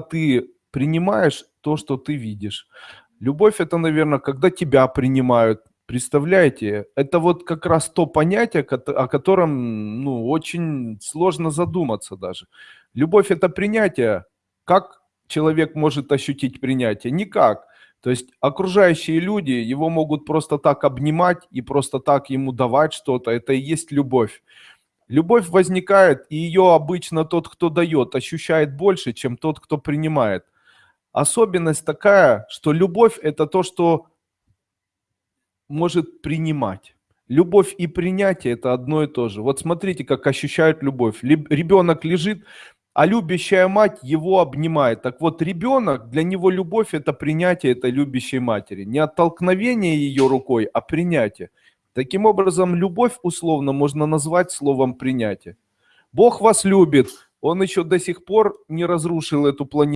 ты принимаешь то, что ты видишь. Любовь это, наверное, когда тебя принимают. Представляете? Это вот как раз то понятие, о котором, ну, очень сложно задуматься даже. Любовь это принятие. Как человек может ощутить принятие? Никак. То есть окружающие люди его могут просто так обнимать и просто так ему давать что-то. Это и есть любовь. Любовь возникает, и ее обычно тот, кто дает, ощущает больше, чем тот, кто принимает. Особенность такая, что любовь это то, что может принимать. Любовь и принятие это одно и то же. Вот смотрите, как ощущают любовь. Ребенок лежит, а любящая мать его обнимает. Так вот, ребенок, для него любовь это принятие этой любящей матери. Не оттолкновение ее рукой, а принятие. Таким образом, любовь условно можно назвать словом принятие. Бог вас любит, Он еще до сих пор не разрушил эту планету.